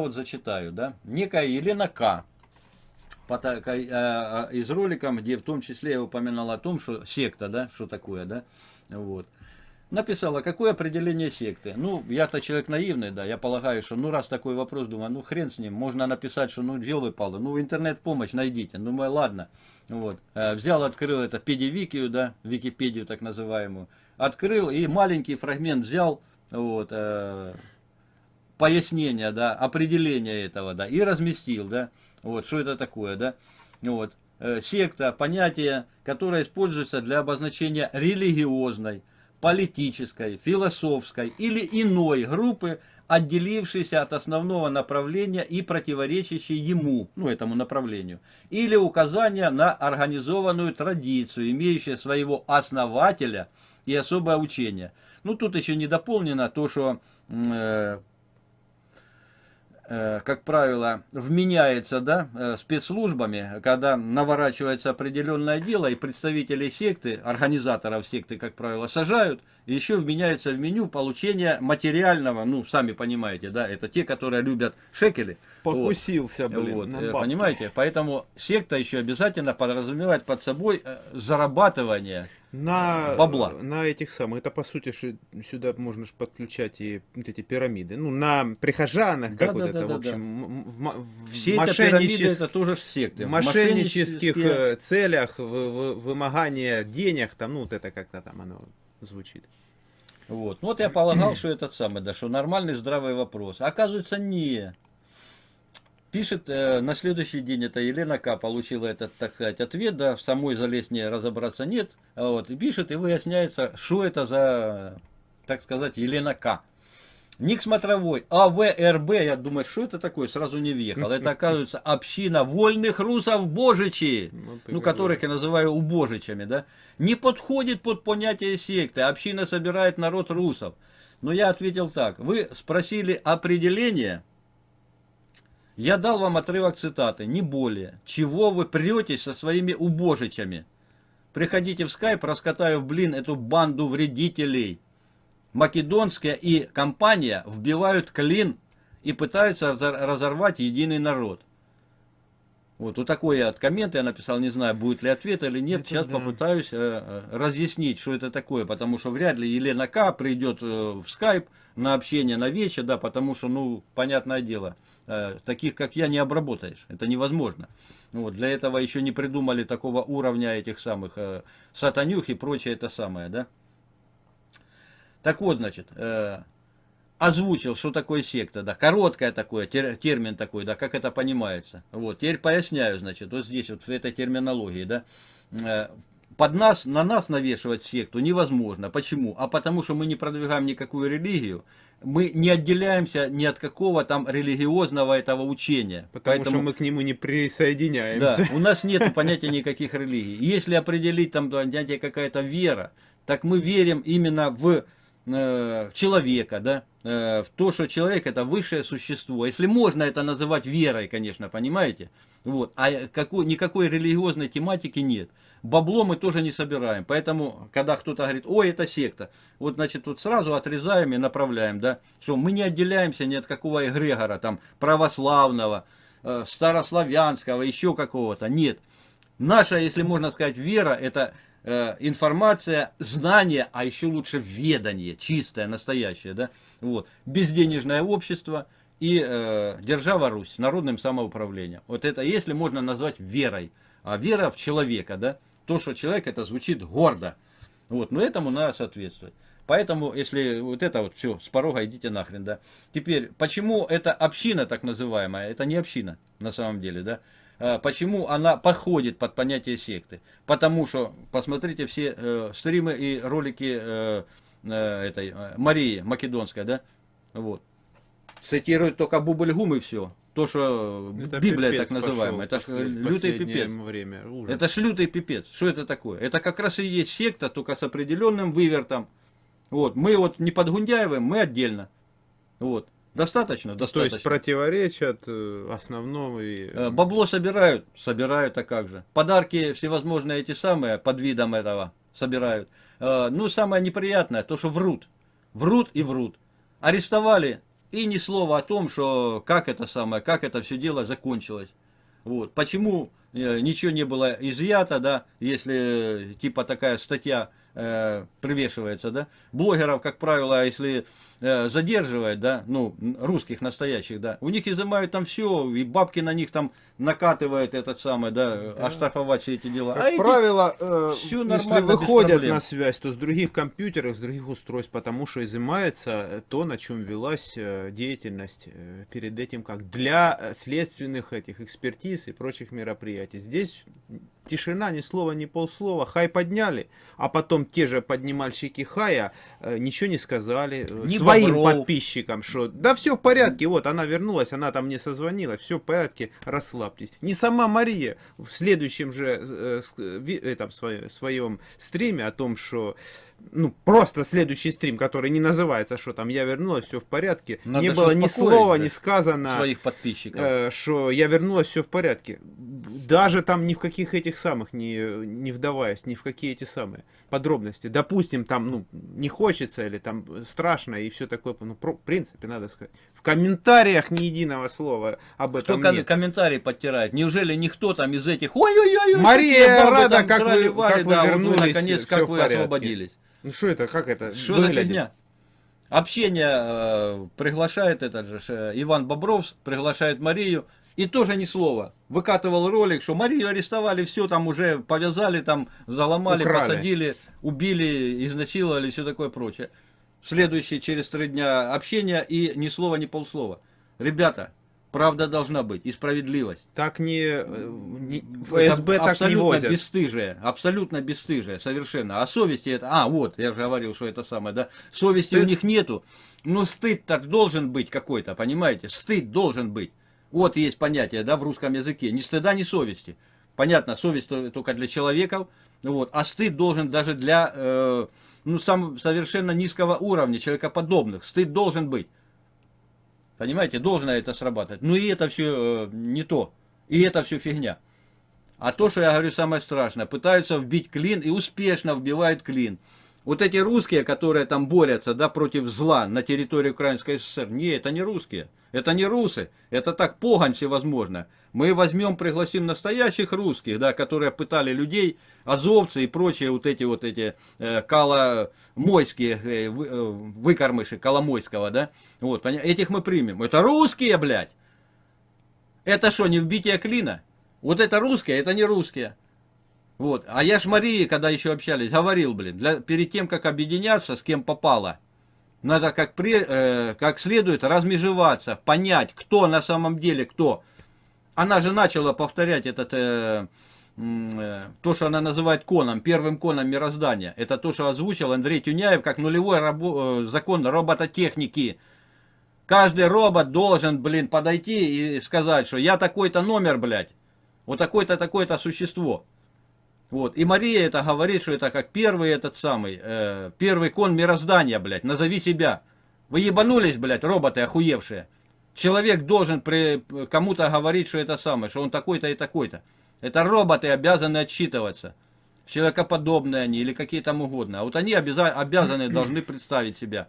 вот зачитаю, да. Некая Елена К. Из ролика, где в том числе я упоминал о том, что секта, да, что такое, да, вот написала, какое определение секты. Ну, я-то человек наивный, да, я полагаю, что, ну, раз такой вопрос, думаю, ну, хрен с ним, можно написать, что, ну, делай, палы, ну, интернет-помощь найдите. Ну, ладно, вот. Э, взял, открыл это педивикию, да, Википедию так называемую, открыл и маленький фрагмент взял, вот, э, пояснение, да, определение этого, да, и разместил, да, вот, что это такое, да, вот. Э, секта, понятие, которое используется для обозначения религиозной, политической, философской или иной группы, отделившейся от основного направления и противоречащей ему, ну этому направлению, или указания на организованную традицию, имеющую своего основателя и особое учение. Ну тут еще не дополнено то, что Э, как правило, вменяется да, э, спецслужбами, когда наворачивается определенное дело, и представители секты, организаторов секты, как правило, сажают, и еще вменяется в меню получения материального, ну, сами понимаете, да, это те, которые любят шекели. Покусился, вот, блин, вот, на э, Понимаете, поэтому секта еще обязательно подразумевает под собой зарабатывание на, бабла. На этих самых, это по сути сюда можно же подключать и вот эти пирамиды. Ну, на прихожанах, да, как да, вот да, это, да, в общем, да. в, Все мошенничес... это тоже секты. В мошеннических э, целях, в, в, вымогание денег, там, ну, вот это как-то там оно звучит. Вот. Ну, вот я полагал, что этот самый, да, что нормальный здравый вопрос. Оказывается, не. Пишет, э, на следующий день это Елена К. получила этот, так сказать, ответ, да, в самой залезне разобраться нет. Вот, и пишет, и выясняется, что это за, так сказать, Елена К. Ник смотровой, АВРБ, я думаю, что это такое, сразу не въехал. Это, оказывается, община вольных русов Божичи, ну, ну которых я называю убожичами, да, не подходит под понятие секты. Община собирает народ русов. Но я ответил так, вы спросили определение, я дал вам отрывок цитаты, не более. Чего вы претесь со своими убожичами? Приходите в скайп, раскатаю в блин эту банду вредителей. Македонская и компания вбивают клин и пытаются разорвать единый народ. Вот, вот такой я от коммента я написал, не знаю, будет ли ответ или нет. Это Сейчас да. попытаюсь э, э, разъяснить, что это такое, потому что вряд ли Елена К. придет э, в скайп на общение на вечер, да, потому что, ну, понятное дело, Э, таких как я не обработаешь. Это невозможно. Вот, для этого еще не придумали такого уровня этих самых э, сатанюх и прочее это самое, да. Так вот, значит, э, озвучил, что такое секта, да, короткое такое, тер, термин такой, да, как это понимается. Вот, теперь поясняю, значит, вот здесь вот в этой терминологии, да, э, под нас, на нас навешивать секту невозможно. Почему? А потому что мы не продвигаем никакую религию, мы не отделяемся ни от какого там религиозного этого учения. Потому Поэтому, что мы к нему не присоединяемся. Да, у нас нет понятия никаких религий. Если определить там понятие какая-то вера, так мы верим именно в э, человека, да, э, в то, что человек это высшее существо. Если можно это называть верой, конечно, понимаете? Вот. А какой, никакой религиозной тематики нет бабло мы тоже не собираем. Поэтому, когда кто-то говорит, ой, это секта, вот, значит, тут сразу отрезаем и направляем, да, что мы не отделяемся ни от какого эгрегора, там, православного, э, старославянского, еще какого-то, нет. Наша, если можно сказать, вера, это э, информация, знание, а еще лучше ведание, чистое, настоящее, да, вот, безденежное общество и э, держава Русь, народным самоуправлением. Вот это, если можно назвать верой, а вера в человека, да, то, что человек, это звучит гордо. Вот, но этому надо соответствовать. Поэтому, если вот это вот все, с порога идите нахрен, да. Теперь, почему эта община так называемая, это не община на самом деле, да. А, почему она подходит под понятие секты? Потому что, посмотрите все э, стримы и ролики э, э, этой э, Марии Македонской, да, вот. Цитируют только Бубльгум и все то, что это Библия так называемая, это ж лютый пипец. Время. Ужас. Это ж лютый пипец. Что это такое? Это как раз и есть секта, только с определенным вывертом. Вот. Мы вот не под Гундяевым, мы отдельно. Вот. Достаточно, достаточно. То есть противоречат э, основному и... Э, бабло собирают, собирают, а как же. Подарки всевозможные эти самые, под видом этого, собирают. Э, ну, самое неприятное, то, что врут. Врут и врут. Арестовали И ни слова о том, что как это самое, как это все дело закончилось. Вот. Почему ничего не было изъято, да, если типа такая статья э, привешивается, да. Блогеров, как правило, если э, задерживают, да, ну, русских настоящих, да, у них изымают там все, и бабки на них там накатывают этот самый, да, да. оштрафовать все эти дела. Как а правило, э, если выходят на связь, то с других компьютеров, с других устройств, потому что изымается то, на чем велась э, деятельность перед этим, как для следственных этих экспертиз и прочих мероприятий. Здесь тишина, ни слова, ни полслова, хай подняли, а потом те же поднимальщики хая э, ничего не сказали э, не своим бобров. подписчикам, что да все в порядке, вот она вернулась, она там мне созвонила, все в порядке, расслабьтесь. Не сама Мария в следующем же э, э, этом, своем, своем стриме о том, что ну, просто следующий стрим, который не называется, что там я вернулась, все в порядке. Надо не было ни слова, ни сказано, своих подписчиков. Э, что я вернулась, все в порядке. Даже там ни в каких этих самых, не, не вдаваясь, ни в какие эти самые подробности. Допустим, там, ну, не хочется или там страшно и все такое. Ну, про, в принципе, надо сказать. В комментариях ни единого слова об этом Кто нет. комментарии подтирает? Неужели никто там из этих... Ой-ой-ой! Мария рада, как вы, как вы да, вернулись, вот вы, наконец, как вы освободились. Ну что это, как это Что за фигня? Общение э, приглашает этот же э, Иван Бобров, приглашает Марию, и тоже ни слова. Выкатывал ролик, что Марию арестовали, все там уже повязали, там заломали, Украли. посадили, убили, изнасиловали, все такое прочее. Следующий через три дня общения и ни слова, ни полслова. Ребята, Правда должна быть и справедливость. Так не, э, не ФСБ это так не возят. бесстыжие, абсолютно бесстыжие, совершенно. А совести это, а вот, я же говорил, что это самое, да, совести стыд. у них нету. Но стыд так должен быть какой-то, понимаете? Стыд должен быть. Вот есть понятие, да, в русском языке. Ни стыда, ни совести. Понятно, совесть только для человека, вот, а стыд должен даже для, э, ну, сам, совершенно низкого уровня, человекоподобных. Стыд должен быть. Понимаете, должно это срабатывать. Ну и это все э, не то. И это все фигня. А то, что я говорю самое страшное, пытаются вбить клин и успешно вбивают клин. Вот эти русские, которые там борются да, против зла на территории Украинской ССР, не, это не русские. Это не русы. Это так погонь всевозможно. Мы возьмем, пригласим настоящих русских, да, которые пытали людей, азовцы и прочие вот эти вот эти э, коломойские э, э, выкормыши Коломойского, да. Вот, этих мы примем. Это русские, блядь. Это что, не вбитие клина? Вот это русские, это не русские. Вот. А я ж Марии, когда еще общались, говорил, блин, для, перед тем, как объединяться, с кем попало, надо как, при, э, как следует размежеваться, понять, кто на самом деле кто она же начала повторять этот, э, э, то, что она называет коном, первым коном мироздания. Это то, что озвучил Андрей Тюняев как нулевой рабо, э, закон робототехники. Каждый робот должен, блин, подойти и сказать, что я такой-то номер, блядь. Вот такое-то, такое-то существо. Вот. И Мария это говорит, что это как первый этот самый, э, первый кон мироздания, блядь. Назови себя. Вы ебанулись, блядь, роботы охуевшие. Человек должен кому-то говорить, что это самое, что он такой-то и такой-то. Это роботы обязаны отчитываться. Человекоподобные они или какие там угодно. А вот они обязаны, должны представить себя.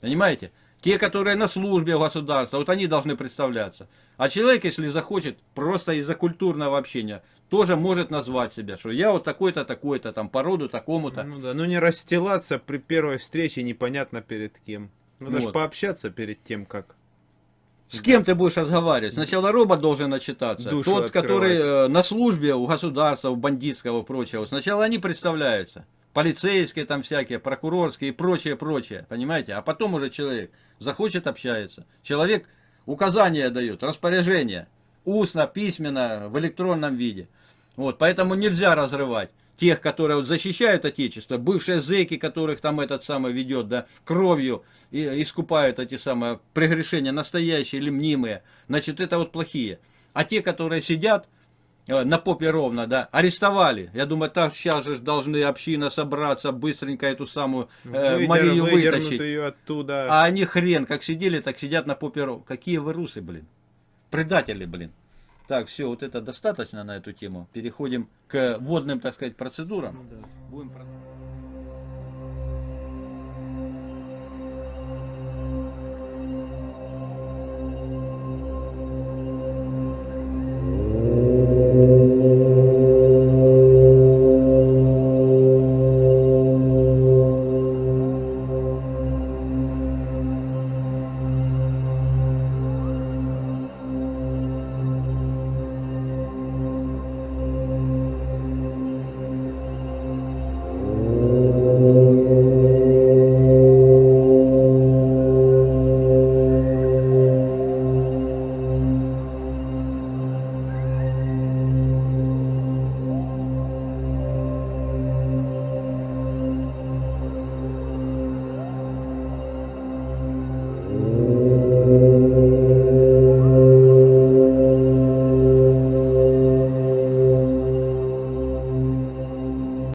Понимаете? Те, которые на службе государства, вот они должны представляться. А человек, если захочет, просто из-за культурного общения, тоже может назвать себя, что я вот такой-то, такой-то, там, по роду такому-то. Ну да, ну не расстилаться при первой встрече непонятно перед кем. Надо вот. же пообщаться перед тем, как с кем ты будешь разговаривать? Сначала робот должен начитаться. Душу Тот, открывать. который э, на службе у государства, у бандитского и прочего. Сначала они представляются. Полицейские там всякие, прокурорские и прочее, прочее. Понимаете? А потом уже человек захочет общается. Человек указания дает, распоряжение. Устно, письменно, в электронном виде. Вот, поэтому нельзя разрывать тех, которые вот защищают Отечество, бывшие зэки, которых там этот самый ведет, да, кровью и, искупают эти самые прегрешения, настоящие или мнимые, значит, это вот плохие. А те, которые сидят на попе ровно, да, арестовали. Я думаю, так сейчас же должны община собраться, быстренько эту самую э, Выдер, Марию вытащить. Ее оттуда. А они хрен, как сидели, так сидят на попе ровно. Какие вы русы, блин. Предатели, блин. Так, все, вот это достаточно на эту тему. Переходим к водным, так сказать, процедурам. Ну, да. Будем